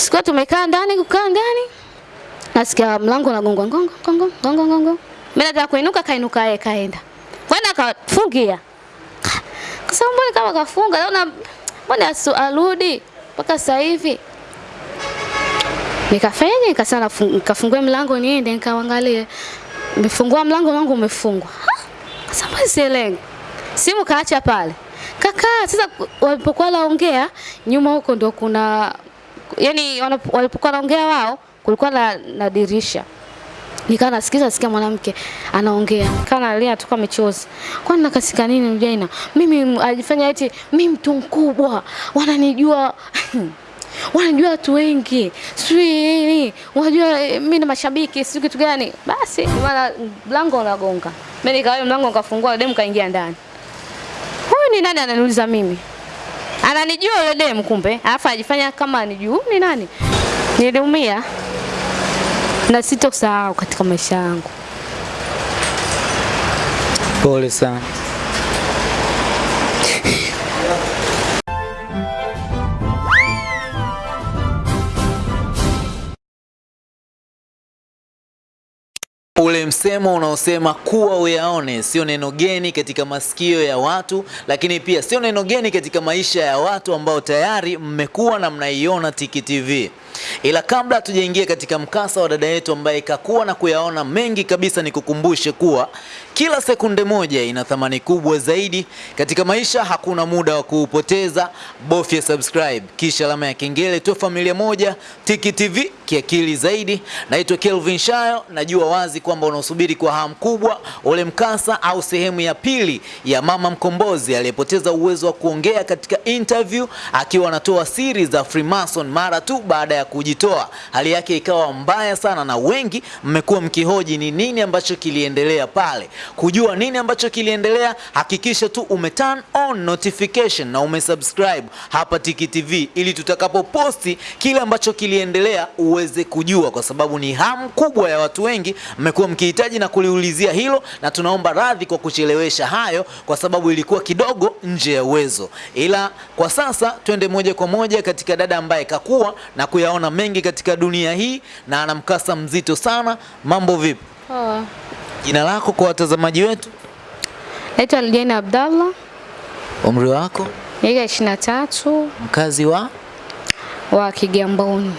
Siku tumekaa ndani, kukaa ndani. Nasikia mlango unagongwa ngongo ngongo ngongo ngongo. Mimi nataka kuinuka, kainuka yeye kaenda. Kwenda akafungia. Sasa mbona kama kafunga, naona mbona asu- arudi mpaka sasa hivi. Nikafanya nikasana nikafungue mlango niende nikaangalie. Nimefungua mlango wangu umefungwa. Sasa sielewi. Simu kaacha pale. Kaka, sasa walipokuwa laongea nyuma huko ndo kuna yani walipokuwa wanaongea wao kulikuwa na, na dirisha. Nikawa nasikiza nasikia mwanamke anaongea. Nikawa nalia tu kama machozi. Kwani nakasika nini mjaina? Mimi alifanya eti mimi mtu mkubwa. Wananijua wanajua watu wengi sijui wanajua mimi na mashabiki sijui kitu gani basi maana mlango unagonga mimi nikawa mlango nikafungua demu kaingia ndani huyu ni nani ananiuliza mimi ananijua yule demu kumbe alafu ajifanya kama anijua ni nani? Niliumia. Na sitosahau katika maisha yangu. Pole sana. Ule msemo unaosema kuwa uyaone sio neno geni katika masikio ya watu, lakini pia sio neno geni katika maisha ya watu ambao tayari mmekuwa na mnaiona Tiki TV. Ila kabla hatujaingia katika mkasa wa dada yetu ambaye kakuwa na kuyaona mengi kabisa, ni kukumbushe kuwa kila sekunde moja ina thamani kubwa zaidi katika maisha. Hakuna muda wa kuupoteza, bofya subscribe kisha alama ya kengele, tu familia moja Tiki TV kiakili zaidi. Naitwa Kelvin Shayo, najua wazi kwamba unaosubiri kwa hamu kubwa ule mkasa au sehemu ya pili ya mama mkombozi aliyepoteza uwezo wa kuongea katika interview akiwa anatoa siri za Freemason mara tu baada ya kujitoa. Hali yake ikawa mbaya sana, na wengi mmekuwa mkihoji ni nini ambacho kiliendelea pale. Kujua nini ambacho kiliendelea, hakikisha tu ume turn on notification na umesubscribe hapa Tiki TV ili tutakapoposti kile ambacho kiliendelea uweze kujua, kwa sababu ni hamu kubwa ya watu wengi mmekuwa mkihitaji na kuliulizia hilo, na tunaomba radhi kwa kuchelewesha hayo, kwa sababu ilikuwa kidogo nje ya uwezo. Ila kwa sasa twende moja kwa moja katika dada ambaye kakuwa na kuyaona mengi katika dunia hii na ana mkasa mzito sana. Mambo vipi? Poa. Jina lako kwa watazamaji wetu, Naitwa Aljana Abdallah, umri wako, miaka ishirini na tatu mkazi wa, wa Kigamboni.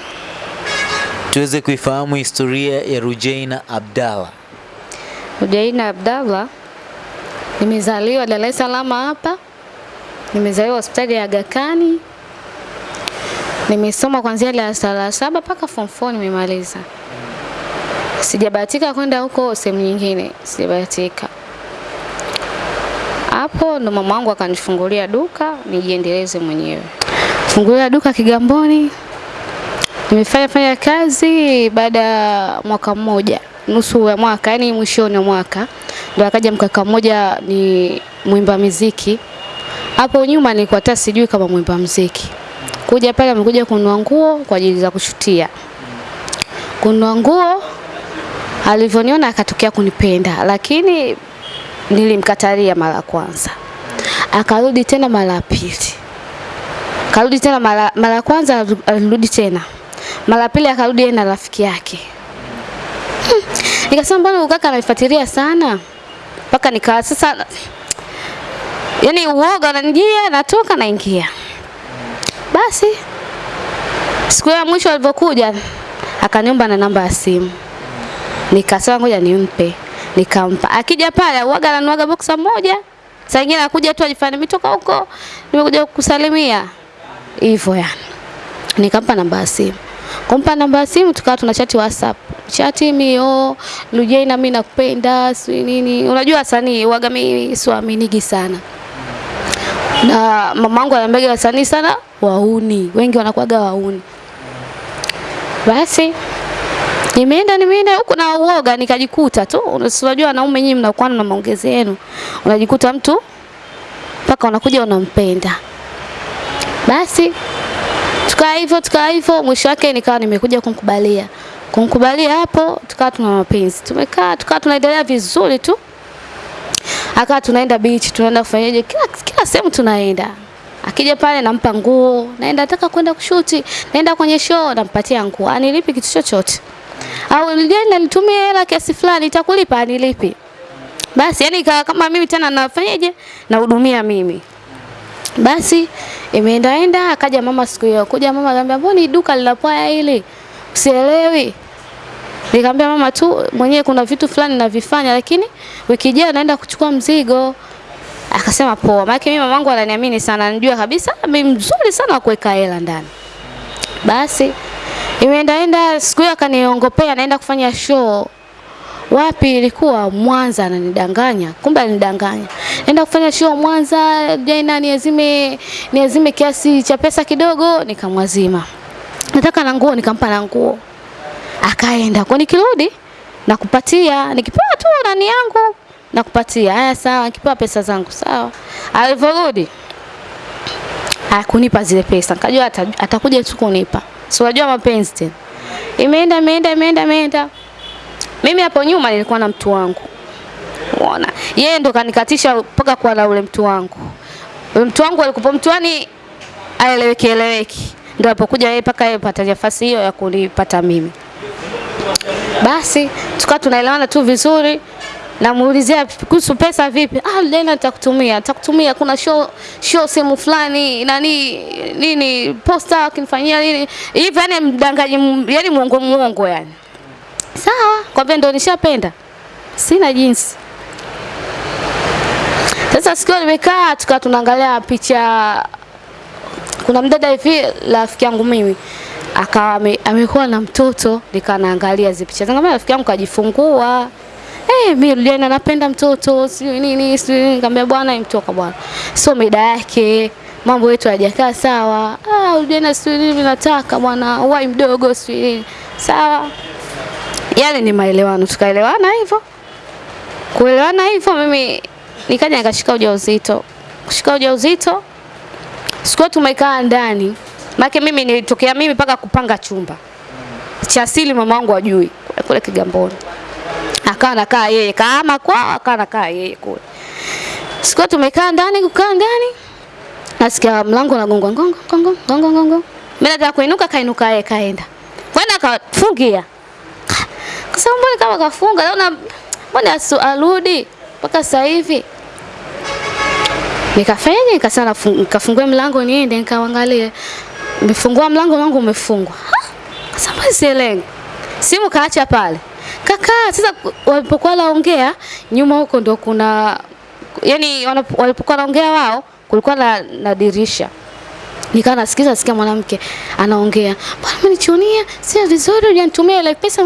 tuweze kuifahamu historia ya Rujaina Abdallah. Rujaina Abdallah, nimezaliwa Dar es Salaam hapa, nimezaliwa hospitali ya Aga Khan. Nimesoma kuanzia darasa la saba mpaka form 4 nimemaliza. Sijabahatika kwenda huko sehemu nyingine, sijabahatika. Hapo ndo mama wangu akanifungulia duka nijiendeleze mwenyewe. Fungulia duka Kigamboni. Nimefanya fanya kazi baada ya mwaka mmoja, nusu ya mwaka, yani mwishoni wa mwaka ndo akaja mkaka mmoja ni mwimba muziki. Hapo nyuma nilikuwa hata sijui kama mwimba muziki. Kuja pale amekuja kununua nguo kwa ajili za kushutia. Kununua nguo alivyoniona akatokea kunipenda, lakini nilimkatalia mara ya kwanza. Akarudi tena mara ya pili. Karudi tena mara mara ya kwanza alirudi tena. Mara pili akarudi yeye na rafiki yake. Hmm. Nikasema mbona ukaka kaka ananifuatilia sana? Mpaka nikawa sasa yani uoga unanijia natoka naingia. Basi siku ya mwisho alivyokuja akaniomba na namba ya simu. Nikasema ngoja nimpe. Nikampa. Akija pale uaga ananuaga boksa moja. Saa nyingine anakuja tu ajifanye nimetoka huko, nimekuja kukusalimia. Hivyo yani. Nikampa namba ya simu. Kumpa namba ya simu tukawa tuna chati WhatsApp. Chati mio, Lujaina mimi nakupenda, si nini. Unajua wasanii waga mimi siwaaminigi sana. Na mamangu anambega wasanii sana wauni. Wengi wanakuwaga wauni. Basi Nimeenda nimeenda huko na uoga nikajikuta tu. Unajua wanaume nyinyi mnakuwa na maongezi yenu. Unajikuta mtu mpaka unakuja unampenda. Basi tukaa hivyo tukaa hivyo, mwisho wake nikawa nimekuja kumkubalia. Kumkubalia hapo tukawa tuna mapenzi. Tumekaa tukawa tunaendelea vizuri tu. Akawa tunaenda beach, tunaenda kufanyaje kila kila sehemu tunaenda. Akija pale nampa nguo, naenda nataka kwenda kushuti, naenda kwenye show, nampatia nguo. Anilipi kitu chochote. Au nilienda nitumie hela kiasi fulani, itakulipa anilipi. Basi yani kama mimi tena nafanyaje? Nahudumia mimi. Basi imeendaenda akaja mama siku hiyo. Kuja mama akaniambia, "Mbona duka linapoa hili? Usielewi." Nikamwambia mama tu mwenyewe kuna vitu fulani navifanya lakini wiki ijayo naenda kuchukua mzigo. Akasema poa. Maana mimi mamangu ananiamini sana, anajua kabisa mimi mzuri sana wa kuweka hela ndani. Basi imeendaenda siku hiyo akaniongopea naenda kufanya show. Wapi ilikuwa Mwanza ananidanganya. Kumbe alinidanganya. Naenda kufanya show Mwanza, jana niazime niazime kiasi cha pesa kidogo nikamwazima. Nataka na nguo nikampa na nguo. Akaenda. Kwa nikirudi nakupatia, nikipewa tu nani yangu nakupatia. Haya sawa, nikipewa pesa zangu sawa. Alivyorudi hakunipa zile pesa. Nikajua ata, atakuja tu kunipa. Si unajua mapenzi tena. Imeenda imeenda imeenda imeenda. Mimi hapo nyuma nilikuwa na mtu wangu. Unaona? Yeye ndo kanikatisha mpaka kuwa na ule mtu wangu. Ule mtu wangu alikuwa mtuani aeleweki eleweki. Ndio alipokuja yeye mpaka yeye pata nafasi hiyo ya kunipata mimi. Basi tukawa tunaelewana tu vizuri. Namuulizia kuhusu pesa vipi? Ah, Lena nitakutumia. Nitakutumia kuna show show sehemu fulani nani nini posta akinifanyia nini. Hivi yani mdangaji yani muongo muongo yani. Sawa, kwambia ndo nishapenda. Sina jinsi. Sasa sikio nimekaa tukawa tunaangalia picha kuna mdada hivi rafiki yangu mimi akawa ame, amekuwa na mtoto nikawa naangalia zile picha. zangu, rafiki yangu kajifungua. Eh, hey, mimi Juliana napenda mtoto, si nini, si. Nikamwambia bwana imtoka bwana. Sio mida yake. Mambo yetu hayajakaa sawa. Ah, Juliana si nini nataka bwana, wai mdogo si nini. Sawa. Yale ni maelewano, tukaelewana hivyo. Kuelewana hivyo mimi nikaja nikashika ujauzito. Kushika ujauzito sikuwa tumekaa ndani. Maana mimi nilitokea mimi mpaka kupanga chumba. Cha asili mama wangu ajui kule Kigamboni. Akawa nakaa yeye kama kwao, akawa nakaa yeye kule. Siku tumekaa ndani kukaa ndani. Nasikia mlango unagonga gongo gongo gongo gongo. Mimi nataka kuinuka kainuka yeye kaenda. Kwenda akafungia. Kwa sababu mbona kama kafunga naona mbona arudi mpaka sasa hivi. Nikafanya Nikasema nikafungue mlango niende nikaangalie. Nimefungua mlango wangu umefungwa. Sasa sielewi. Simu kaacha pale. Kaka sasa walipokuwa naongea nyuma huko ndo kuna yani walipokuwa naongea wao kulikuwa na, na dirisha. Nikawa nasikiza sikia mwanamke anaongea. Bwana umenichunia, sio vizuri hujanitumia ile pesa.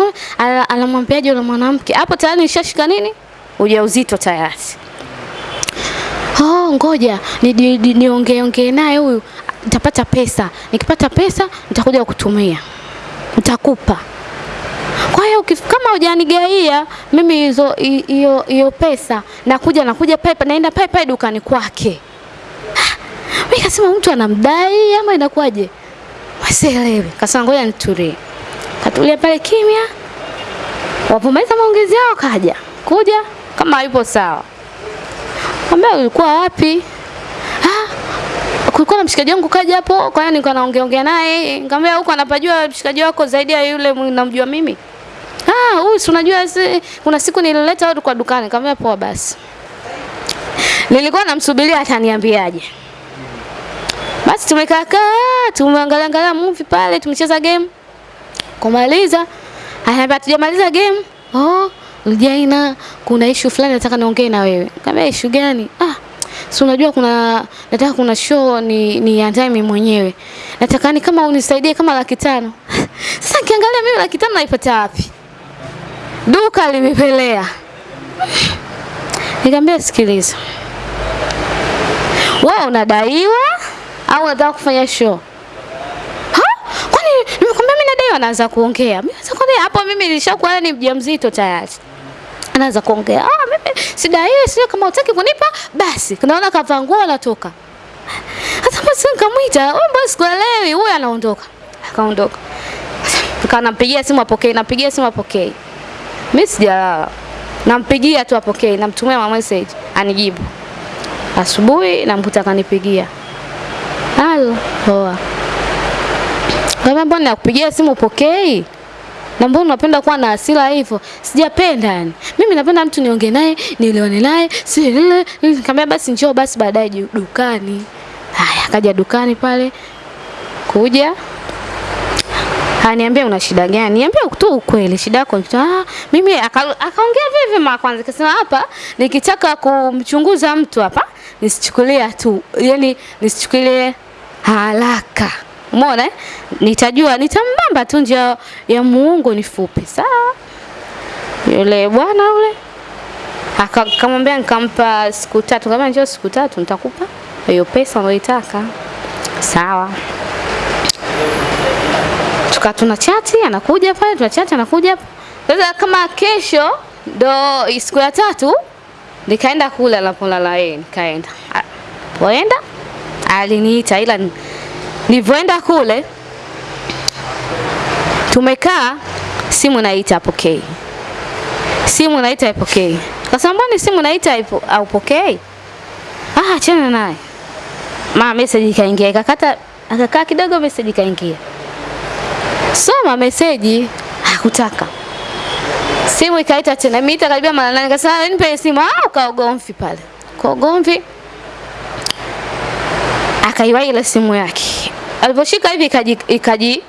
Anamwambiaje yule mwanamke? Hapo tayari nishashika nini? Ujauzito tayari. Oh, ngoja niongee ni, ni ongee ongee naye huyu nitapata pesa. Nikipata pesa nitakuja kutumia. Nitakupa. Kwa hiyo kama hujanigaia mimi hizo hiyo hiyo pesa nakuja nakuja pepe, naenda pepe dukani kwake. Mimi kasema mtu anamdai ama inakuwaje? Wasielewi. Kasema ngoja nitulie. Katulia pale kimya. Wapomaliza maongezi yao kaja. Kuja kama yupo sawa. Ambia ulikuwa wapi? Kulikuwa na mshikaji wangu kaja hapo, kwa hiyo nilikuwa naongea ongea naye. Nikamwambia huko anapajua mshikaji wako zaidi ya yule namjua mimi. Ah, huyu si unajua kuna siku nilileta watu kwa dukani. Nikamwambia poa basi. Nilikuwa namsubiria ataniambiaje. Basi tumekaa kaa, tumeangalia angalia movie pale, tumecheza game. Kumaliza, ananiambia tujamaliza game. Oh, Jaina, kuna issue fulani nataka niongee na wewe. Nikamwambia issue gani? Ah, si unajua kuna nataka kuna show ni niandae mimi mwenyewe. Nataka ni kama unisaidie kama laki tano. Sasa kiangalia mimi laki tano naipata wapi? Duka limepelea. Nikamwambia sikiliza. Wewe unadaiwa au unataka kufanya show? Ha? Kwani nimekwambia mimi nadaiwa naanza kuongea. Mimi sasa kwani hapo mimi nilishakuwa ni mjamzito tayari anaanza kuongea. Ah, mimi hiyo sio kama utaki kunipa basi. Naona kavaa nguo anatoka. Hata basi nikamwita, wewe mbona sikuelewi? Huyo anaondoka. Akaondoka. Tukaa nampigia simu apokee, nampigia simu apokee. Mimi sijalala. Nampigia tu apokee, namtumia ma message anijibu. Asubuhi namkuta akanipigia. Halo, poa. Kama mbona nakupigia simu upokei? Na mbona unapenda kuwa na hasira hivyo? Sijapenda yani. Mimi napenda mtu nionge naye, nilione naye, si lile. Nikamwambia basi njoo basi baadaye dukani. Haya, akaja dukani pale. Kuja. Aniambia una shida gani? Niambia tu ukweli, shida yako ni. Ah, mimi aka- akaongea vivi mara kwanza akasema hapa nikitaka kumchunguza mtu hapa nisichukulie tu, yani nisichukulie haraka. Umeona? eh? Nitajua nitambamba tu njia ya Mungu ni fupi. Sawa? Yule bwana yule aka- akamwambia nikampa siku tatu. Kama njoo siku tatu nitakupa hiyo pesa unayoitaka. Sawa tuka tuna chati anakuja pale tuna chati anakuja sasa kama kesho ndo siku ya tatu nikaenda kula kule anapolala yeye nikaenda poenda aliniita ila nilivyoenda kule tumekaa simu naita apokei simu naita haipokei. Sasa mbona simu naita haipokei? ah achana naye. Ma message ikaingia ikakata akakaa kidogo message ikaingia. Soma meseji hakutaka. Simu ikaita tena miita karibia mara nane. Kasema nipe simu. Ah ukaogomvi pale. Kwa akaiwa ile simu yake aliposhika hivi ikaji ikaji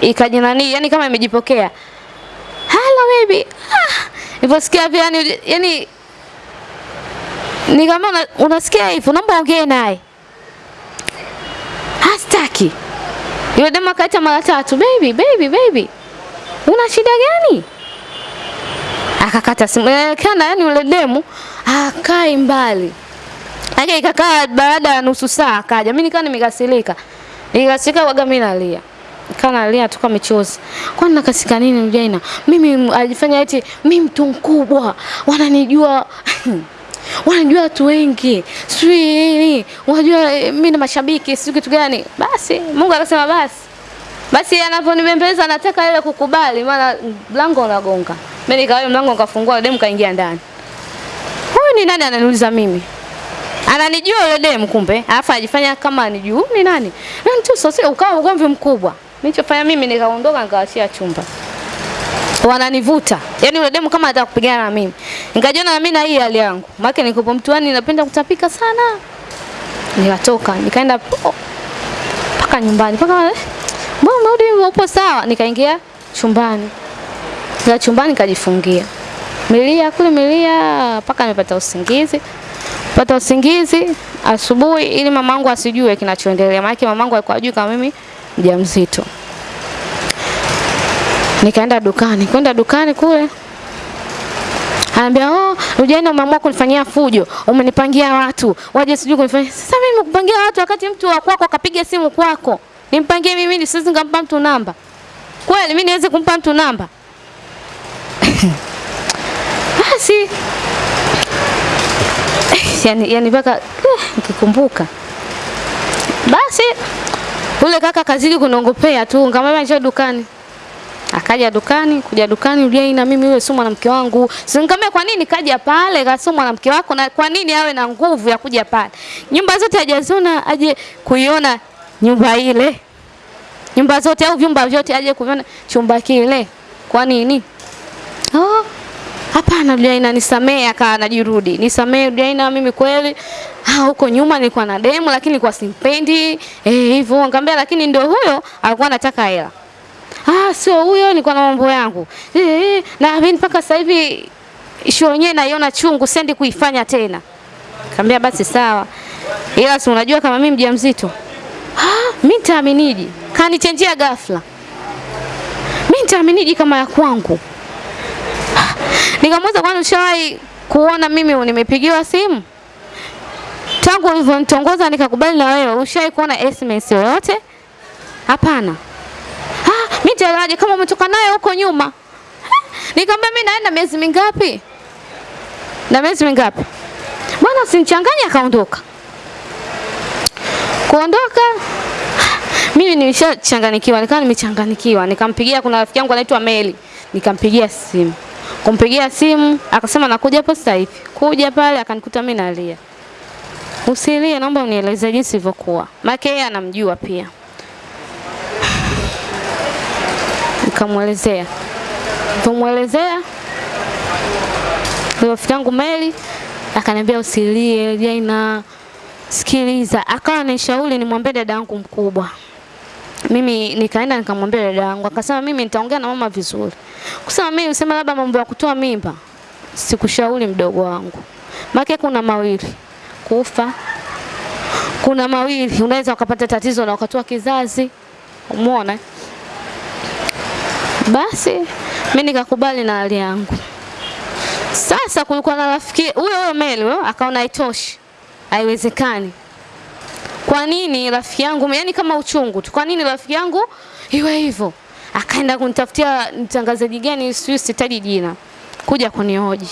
ikaji nani yani kama imejipokea hello baby ah niliposikia vile yani yani nikamwambia una, unasikia hivyo naomba ongee naye hastaki yule demu akaita mara tatu, baby, baby, baby, una shida gani? Akakata simu. kana yani yule demu akai mbali. Ikakaa baada ya nusu saa akaja. Mimi nikawa nimekasirika. Nikasirika waga mimi nalia. Kana nalia tu kwa michozi. Kwani nakasika nini mjaina? Mimi alifanya eti mimi mtu mkubwa. Wananijua wanajua watu wengi sijui unajua eh, mimi na mashabiki sijui kitu gani basi Mungu akasema basi basi anaponibembeleza nataka ile kukubali maana mlango unagonga mimi nikawa mlango nikafungua demu kaingia ndani huyu ni nani ananiuliza mimi ananijua yule demu kumbe alafu ajifanya kama anijua ni nani nani tu sasa ukawa ugomvi mkubwa nilichofanya mimi nikaondoka nikaachia chumba wananivuta. Yaani yule demu kama anataka kupigana na mimi. Nikajiona na mimi na hii hali yangu. Maana niko mtuani napenda kutapika sana. Nikatoka, nikaenda po- mpaka nyumbani. Mpaka eh, mbona hivyo upo sawa? Nikaingia chumbani. Nikaingia chumbani nikajifungia. Milia kule milia mpaka nimepata usingizi. Pata usingizi asubuhi ili mamangu asijue kinachoendelea. Maana mamangu alikuwa ajui kama mimi mjamzito. Nikaenda dukani, kwenda dukani kule. Anambia, "Oh, Rujaina umeamua kunifanyia fujo. Umenipangia watu. Waje sijui kunifanyia. Sasa mimi nimekupangia watu wakati mtu wa kwako akapiga simu kwako. Nimpangie mimi ni siwezi nikampa mtu namba. Kweli mimi niweze kumpa mtu namba? Basi yani yani mpaka eh, nikikumbuka. Basi ule kaka kazidi kunongopea tu, nikamwambia njoo dukani. Akaja dukani, kuja dukani ulia na mimi yule sio mwanamke wangu. Nikamwambia kwa nini kaja pale kasio mwanamke wako na kwa nini awe na nguvu ya kuja pale? Nyumba zote hajaziona aje kuiona nyumba ile. Nyumba zote au vyumba vyote aje kuviona chumba kile. Kwa nini? Hapana Diana nisamee aka anajirudi. Nisamee Diana mimi kweli. ha, huko nyuma nilikuwa na demu lakini nilikuwa simpendi. Eh, hivyo nikamwambia lakini ndio huyo alikuwa anataka hela. Ah, sio huyo, nilikuwa na mambo yangu. Eh, eh, na mimi mpaka sasa hivi show yenyewe naiona chungu, sendi kuifanya tena. Nikamwambia basi sawa. Ila si unajua kama mimi mjamzito. Ah, mimi nitaaminiji? Kanichenjia ghafla. Mimi nitaaminiji kama ya kwangu? Nikamuuliza kwani ushawahi kuona mimi nimepigiwa simu? Tangu ulivyonitongoza nikakubali na wewe, ushawahi kuona SMS yoyote? Hapana. Ah, mimi taraje kama umetoka naye huko nyuma. Nikamwambia mimi naenda miezi mingapi? Na miezi mingapi? Bwana usinichanganye akaondoka. Kuondoka mimi nimeshachanganikiwa, nikawa nimechanganikiwa. Nikampigia kuna rafiki yangu anaitwa Meli. Nikampigia simu. Kumpigia simu akasema nakuja hapo sasa hivi. Kuja pale akanikuta mimi nalia. usilie, naomba unieleze jinsi ilivyokuwa, maana yeye anamjua pia. Nikamwelezea, Nikamuelezea. rafiki yangu Meli akaniambia usilie, Jaina, sikiliza. Akawa anishauri nimwambie dadangu mkubwa. Mimi nikaenda nikamwambia dada yangu, akasema mimi nitaongea na mama vizuri. Kusema mimi usema labda mambo ya kutoa mimba, sikushauri mdogo wangu, maana kuna mawili, kufa. Kuna mawili, unaweza ukapata tatizo na ukatoa kizazi, umeona? Basi mimi nikakubali na hali yangu. Sasa kulikuwa na rafiki huyo huyo Meli huyo akaona haitoshi, haiwezekani. Kwa nini rafiki yangu, yani kama uchungu tu, kwa nini rafiki yangu iwe hivyo? Akaenda kunitafutia mtangazaji gani, sijui sitaji jina, kuja kunihoji.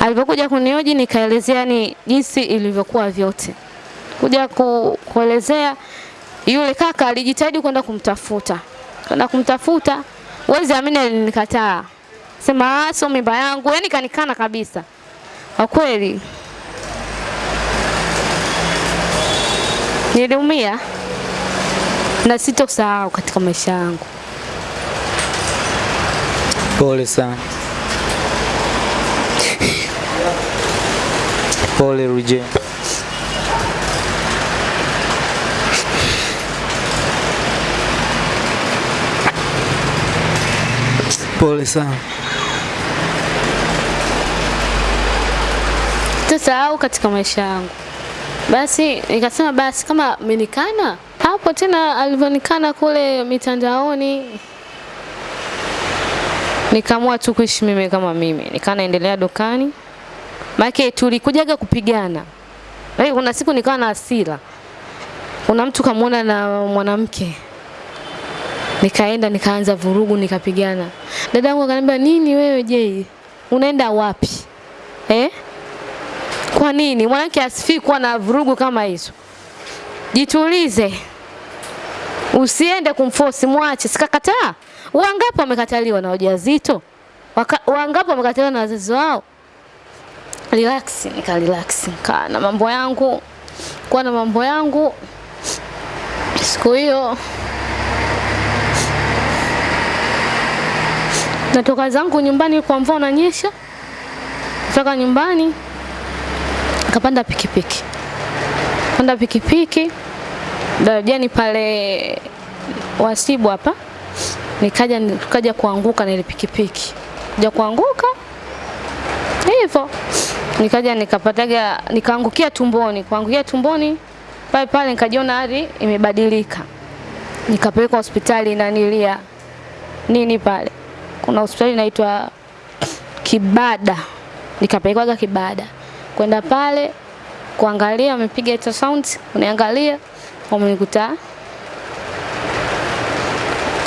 Alipokuja kunihoji, nikaelezea ni jinsi ilivyokuwa vyote, kuja ku, kuelezea. Yule kaka alijitahidi kwenda kumtafuta, kwenda kumtafuta, wezi amini, alinikataa sema sio mimba yangu, yani kanikana kabisa. Kwa kweli niliumia na sitosahau katika maisha yangu. Pole sana. Pole Ruje. Pole sana. Sitosahau katika maisha yangu. Basi nikasema basi kama amenikana hapo tena, alivyonikana kule mitandaoni, nikaamua tu kuishi mimi kama mimi, nikaa naendelea dukani, maana tulikujaga kupigana. Lakini kuna siku nikawa na hasira, kuna mtu kamwona na mwanamke, nikaenda nikaanza vurugu, nikapigana. Dada yangu akaniambia, nini wewe je, unaenda wapi? Eh? Kwa nini mwanamke asifii kuwa na vurugu kama hizo? Jitulize, usiende kumforce, mwache. Sikakataa. Wangapi wamekataliwa na wajawazito? Wangapi wamekataliwa na wazazi wao? Relax, nika relax, kaa na mambo yangu, kuwa na mambo yangu. Siku hiyo natoka zangu nyumbani, kwa mvua unanyesha, kutoka nyumbani nikapanda pikipiki, panda pikipiki darajani pale Wasibu hapa, nikaja nikaja kuanguka na ile pikipiki, kuja kuanguka hivyo, nikaja nikapataga nikaangukia tumboni, kuangukia tumboni pale pale nikajiona hali imebadilika, nikapelekwa hospitali nanilia nini pale, kuna hospitali inaitwa Kibada, nikapelekwaga Kibada kwenda pale kuangalia, wamepiga hizo sounds uniangalia, wamenikuta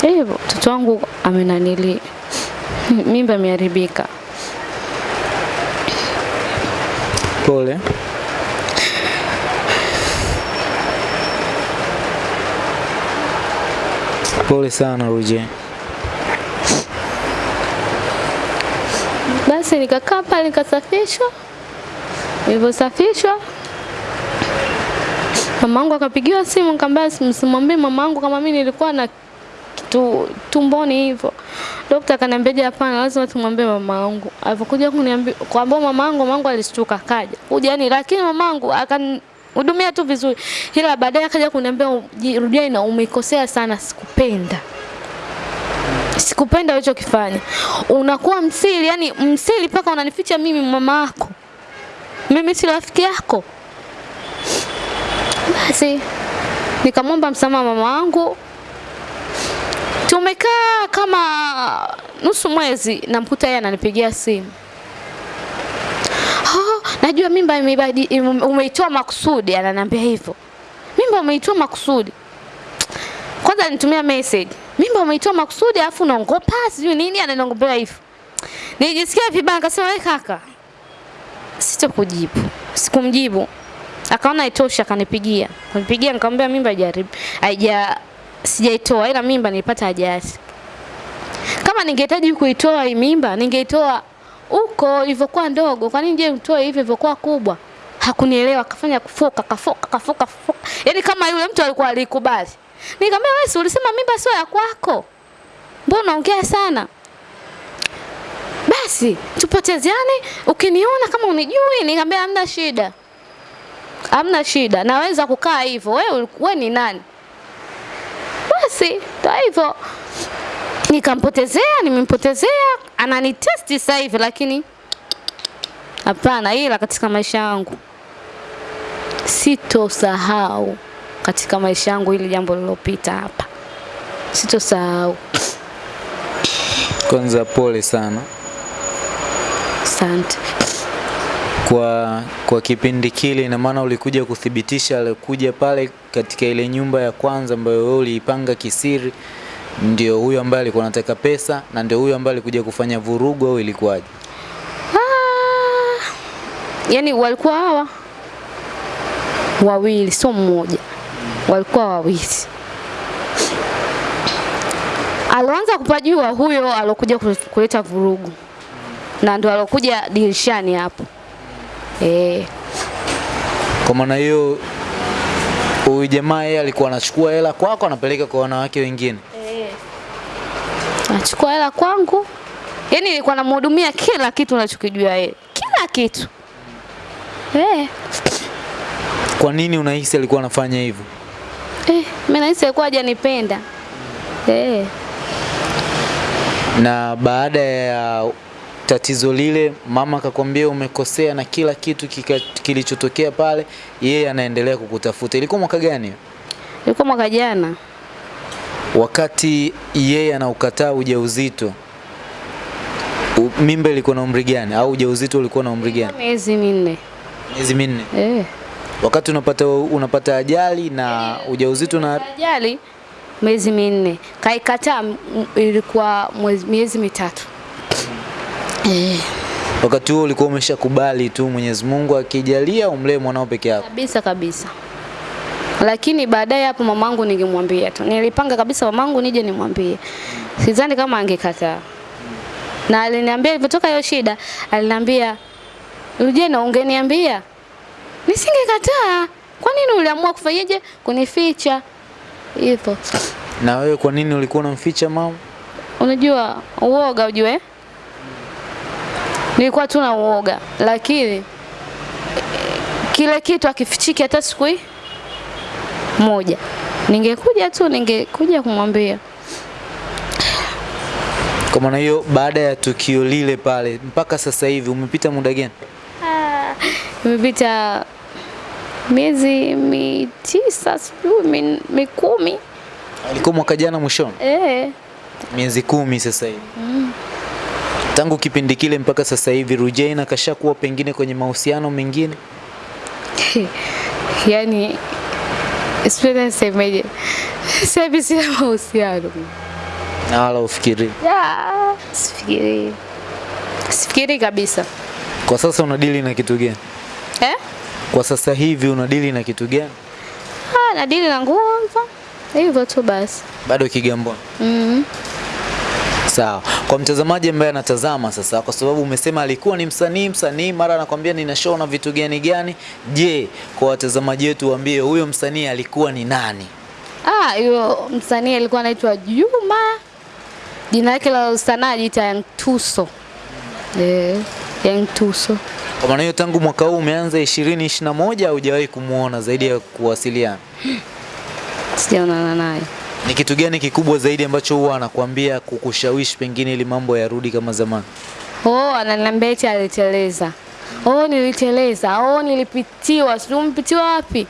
hivyo, mtoto wangu amenanili, mimba imeharibika. Pole. Pole sana Ruje. Basi nikakaa pale nikasafishwa, nilivyosafishwa mamangu akapigiwa simu, nikamwambia msimwambie mamangu kama mimi nilikuwa na kitu tumboni hivyo. Daktari akaniambia hapana, lazima tumwambie mamangu. Alipokuja kuniambia kuambia mamangu, mamangu alishtuka kaja kuja yani, lakini mamangu akanihudumia tu vizuri, ila baadaye akaja kuniambia rudia, ina umeikosea sana, sikupenda sikupenda ulichokifanya. Unakuwa msiri, yani msiri mpaka unanificha mimi mama yako. Mimi si rafiki yako. Basi nikamwomba msamaha mama wangu. Tumekaa kama nusu mwezi, namkuta yeye ananipigia simu. Oh, najua mimba imebadi umeitoa makusudi, ananiambia hivyo. Mimba umeitoa makusudi. Kwanza nitumia message. Mimba umeitoa makusudi alafu unaongopa sijui nini ananiongopea hivyo. Nijisikia vibaya nikasema wewe kaka. Sitokujibu. Sikumjibu. Akaona haitoshi akanipigia. Akanipigia nikamwambia mimba jaribu. Haija sijaitoa ila mimba nilipata ajali. Kama ningehitaji kuitoa hii mimba ningeitoa huko ilivyokuwa ndogo. Kwa nini je utoe hivi ilivyokuwa kubwa? hakunielewa, akafanya kufoka kafoka kafoka kafoka, yaani kama yule mtu alikuwa alikubali. Nikamwambia wewe, ulisema mimba sio ya kwako, mbona unaongea sana? Basi tupotezeane, ukiniona kama unijui. Nikamwambia hamna shida, hamna shida, naweza kukaa hivyo. Wewe wewe ni nani? Basi ndio hivyo, nikampotezea, nimempotezea, ananitesti sasa hivi, lakini hapana, ila katika maisha yangu sitosahau katika maisha yangu hili jambo lilopita hapa, sitosahau. Kwanza pole sana Asante. kwa kwa kipindi kile, ina maana ulikuja kuthibitisha alikuja pale katika ile nyumba ya kwanza ambayo wewe uliipanga kisiri, ndio huyo ambaye alikuwa anataka pesa na ndio huyo ambaye alikuja kufanya vurugu au ilikuwaje? Ah, yani walikuwa hawa wawili, sio mmoja, walikuwa wawili. Alianza kupajua huyo alokuja kule- kuleta vurugu na ndo alokuja dirishani hapo eh. Kwa maana hiyo huyu jamaa yeye alikuwa anachukua hela kwako anapeleka kwa wanawake wengine. Achukua hela kwangu, yani ilikuwa namhudumia kila kitu unachokijua yeye, kila kitu eh. Kwa nini unahisi alikuwa anafanya hivyo? Eh, mimi nahisi alikuwa hajanipenda eh. Na baada ya tatizo lile, mama akakwambia umekosea na kila kitu kilichotokea pale, yeye anaendelea kukutafuta. Ilikuwa mwaka gani? Ilikuwa mwaka jana Wakati yeye anaukataa ujauzito, mimba ilikuwa na umri gani au ujauzito ulikuwa na umri gani? miezi minne Miezi minne. eh. Wakati unapata unapata ajali na ujauzito na Ajali miezi minne, kaikataa ilikuwa miezi mitatu wakati huo ulikuwa umeshakubali tu Mwenyezi Mungu akijalia umlee mwanao peke yako. kabisa kabisa. Lakini baadaye hapo mamangu ningemwambia tu, nilipanga kabisa mamangu nije nimwambie, sidhani kama angekataa. Na aliniambia ilipotoka hiyo shida, aliniambia Ujena, ungeniambia nisingekataa. Kwa nini uliamua kufanyaje kunificha hivyo? Na wewe kwa nini ulikuwa unamficha mama? Unajua uoga, ujue nilikuwa tu na uoga, lakini kile kitu akifichiki hata siku moja, ningekuja tu, ningekuja kumwambia. Kwa maana hiyo, baada ya tukio lile pale mpaka sasa hivi umepita muda gani? Ah, Imepita miezi mitisa, sijui mi- mikumi. Alikuwa mwaka jana mwishoni, Eh, miezi kumi sasa hivi. Tangu kipindi kile mpaka sasa hivi Rujaina kashakuwa pengine kwenye mahusiano mengine. yani sipenda nisemeje, sasa hivi sina mahusiano Na wala ufikiri. Ya, sifikiri sifikiri kabisa Kwa sasa unadili na kitu gani? eh? Kwa sasa hivi unadili na kitu gani? Ah, nadili na nguo hivyo tu basi. Bado Kigamboni. mm Sawa. Kwa mtazamaji ambaye anatazama sasa, kwa sababu umesema alikuwa ni msanii msanii, mara anakwambia nina show na vitu gani gani. Je, kwa watazamaji wetu waambie huyo msanii alikuwa ni nani? Ah, huyo msanii alikuwa anaitwa Juma, jina lake la sanaa anajiita Young Tuso. Eh, Young Tuso. Kwa maana hiyo tangu mwaka huu umeanza 2021 hujawahi kumuona zaidi ya kuwasiliana. Sijaonana naye. Ni kitu gani kikubwa zaidi ambacho huwa anakuambia kukushawishi pengine ili mambo yarudi kama zamani? Oh, ananiambia eti aliteleza. Oh, niliteleza. Oh, nilipitiwa. Sijui mpitiwa wapi?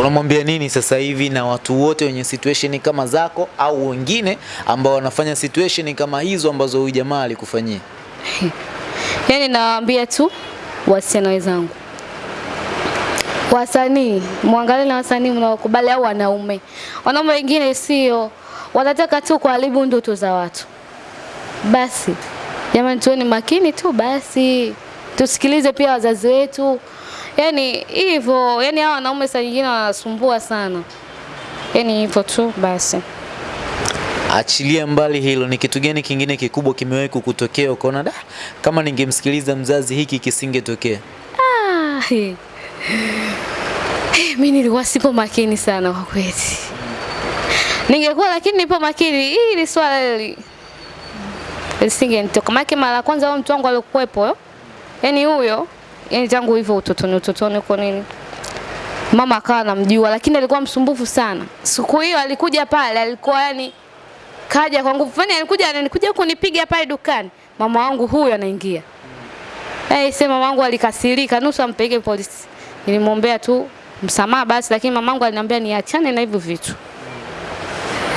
Unamwambia nini sasa hivi na watu wote wenye situation kama zako au wengine ambao wanafanya situation kama hizo ambazo huyu jamaa alikufanyia? Yaani nawaambia tu wasichana wenzangu, wasanii mwangalie na wasanii mnaokubali, au wanaume. Wanaume wengine sio, wanataka tu kuharibu ndoto za watu. Basi jamani, tuweni makini tu basi, tusikilize pia wazazi wetu. Yani hivyo, yaani hawa wanaume saa nyingine wanasumbua sana, yaani hivyo tu basi. Achilia mbali hilo, ni kitu gani kingine kikubwa kimewahi kukutokea ukaona da, kama ningemsikiliza mzazi hiki kisingetokea? Ah, he. He, mi nilikuwa sipo makini sana kwa kweli. Ningekuwa lakini nipo makini, hili swala hili lisingenitoka. Maana mara kwanza huyo mtu wangu alikuwepo, yani huyo, yani tangu hivyo utotoni, utotoni uko nini, mama akawa anamjua, lakini alikuwa msumbufu sana. Siku hiyo alikuja pale, alikuwa yani kaja kwa nguvu, fani, alikuja ananikuja kunipiga pale dukani, mama wangu huyo anaingia Eh, sema wangu alikasirika nusu ampeleke polisi. Nilimwombea tu msamaha basi, lakini mamangu aliniambia niachane na hivyo vitu.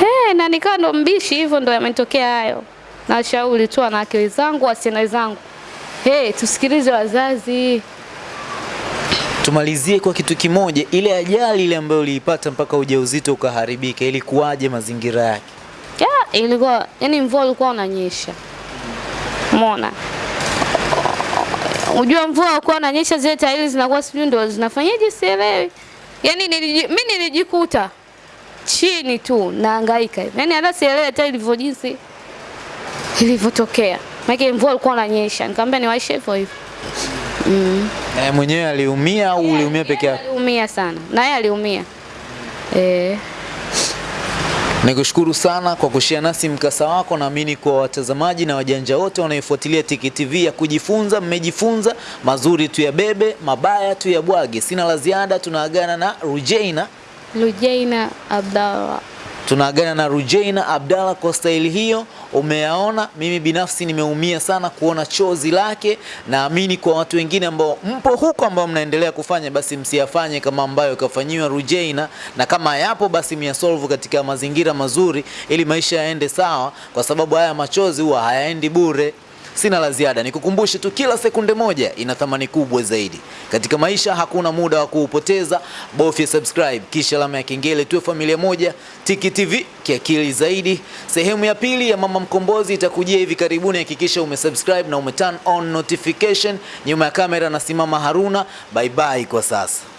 Eh, na nikawa ndo mbishi hivyo ndo yametokea hayo. Na Nashauri tu wanawake wenzangu, wasichana wenzangu. Eh, tusikilize wazazi. Tumalizie kwa kitu kimoja, ile ajali ile ambayo uliipata mpaka ujauzito ukaharibika, ilikuwaje mazingira yake? Ya, ilikuwa yani mvua ulikuwa unanyesha. Umeona? Unajua mvua ilikuwa unanyesha zile tairi zinakuwa sijui ndo zinafanyaje sielewi. Yaani niliji, mimi nilijikuta chini tu nahangaika. Yaani hata sielewi hata ilivyo jinsi ilivyotokea. Maana mvua ilikuwa inanyesha. Nikamwambia niwaishe hivyo hivyo. Mm. Na yeye mwenyewe aliumia au uliumia peke yako? Aliumia sana. Na yeye aliumia. Eh. Nikushukuru sana kwa kushia nasi mkasa wako. Naamini kwa watazamaji na wajanja wote wanaofuatilia Tiki TV ya kujifunza, mmejifunza mazuri tu ya bebe, mabaya tu ya bwage. Sina la ziada, tunaagana na Rujaina, Rujaina Abdallah. Tunaagana na Rujaina Abdalla kwa staili hiyo. Umeyaona, mimi binafsi nimeumia sana kuona chozi lake. Naamini kwa watu wengine ambao mpo huko ambao mnaendelea kufanya, basi msiyafanye kama ambayo kafanyiwa Rujaina, na kama yapo basi miyasolvu katika mazingira mazuri, ili maisha yaende sawa, kwa sababu haya machozi huwa hayaendi bure. Sina la ziada, nikukumbushe tu, kila sekunde moja ina thamani kubwa zaidi katika maisha. Hakuna muda wa kuupoteza, bofya subscribe kisha alama ya kengele, tuwe familia moja. Tiki TV kiakili zaidi. Sehemu ya pili ya Mama Mkombozi itakujia hivi karibuni. Hakikisha umesubscribe na umeturn on notification. Nyuma ya kamera nasimama Haruna. Bye bye kwa sasa.